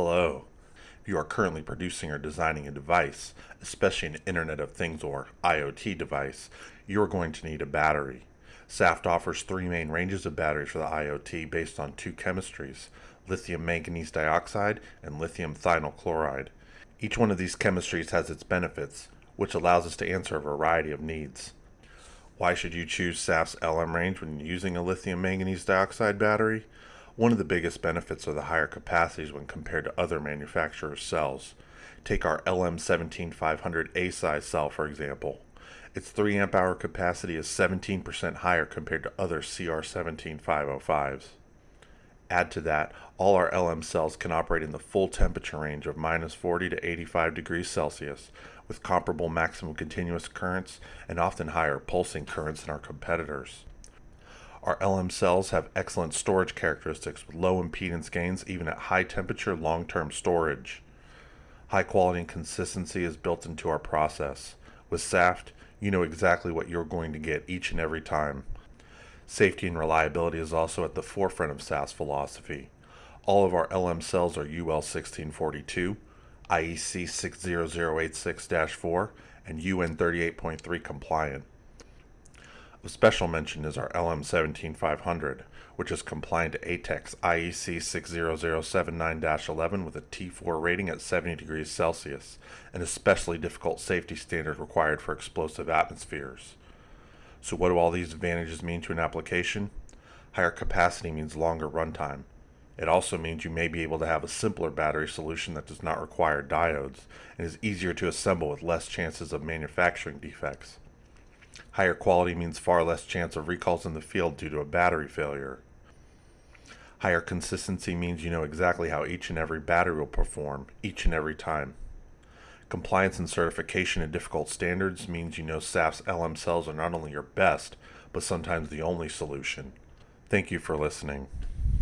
Hello. If you are currently producing or designing a device, especially an Internet of Things or IoT device, you are going to need a battery. SAFT offers three main ranges of batteries for the IoT based on two chemistries lithium manganese dioxide and lithium thionyl chloride. Each one of these chemistries has its benefits, which allows us to answer a variety of needs. Why should you choose SAFT's LM range when using a lithium manganese dioxide battery? One of the biggest benefits are the higher capacities when compared to other manufacturers' cells. Take our LM17500A size cell for example. Its 3 amp hour capacity is 17% higher compared to other CR17505s. Add to that, all our LM cells can operate in the full temperature range of minus 40 to 85 degrees Celsius, with comparable maximum continuous currents and often higher pulsing currents than our competitors. Our LM cells have excellent storage characteristics with low impedance gains even at high temperature long-term storage. High quality and consistency is built into our process. With SAFT, you know exactly what you're going to get each and every time. Safety and reliability is also at the forefront of SAFT's philosophy. All of our LM cells are UL 1642, IEC 60086-4, and UN 38.3 compliant. Of special mention is our LM17500, which is compliant to ATEX IEC 60079-11 with a T4 rating at 70 degrees Celsius, an especially difficult safety standard required for explosive atmospheres. So what do all these advantages mean to an application? Higher capacity means longer runtime. It also means you may be able to have a simpler battery solution that does not require diodes and is easier to assemble with less chances of manufacturing defects. Higher quality means far less chance of recalls in the field due to a battery failure. Higher consistency means you know exactly how each and every battery will perform, each and every time. Compliance and certification in difficult standards means you know SAFT's LM cells are not only your best, but sometimes the only solution. Thank you for listening.